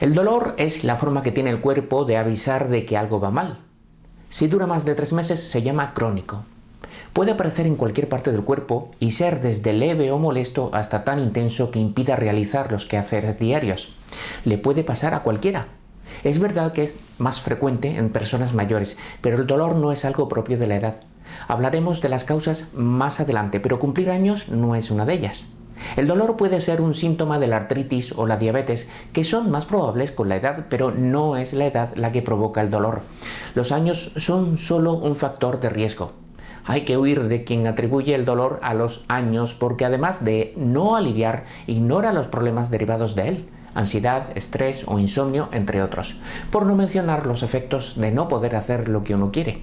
El dolor es la forma que tiene el cuerpo de avisar de que algo va mal. Si dura más de tres meses se llama crónico. Puede aparecer en cualquier parte del cuerpo y ser desde leve o molesto hasta tan intenso que impida realizar los quehaceres diarios. Le puede pasar a cualquiera. Es verdad que es más frecuente en personas mayores, pero el dolor no es algo propio de la edad. Hablaremos de las causas más adelante, pero cumplir años no es una de ellas. El dolor puede ser un síntoma de la artritis o la diabetes, que son más probables con la edad, pero no es la edad la que provoca el dolor. Los años son solo un factor de riesgo. Hay que huir de quien atribuye el dolor a los años porque además de no aliviar, ignora los problemas derivados de él ansiedad, estrés o insomnio, entre otros, por no mencionar los efectos de no poder hacer lo que uno quiere.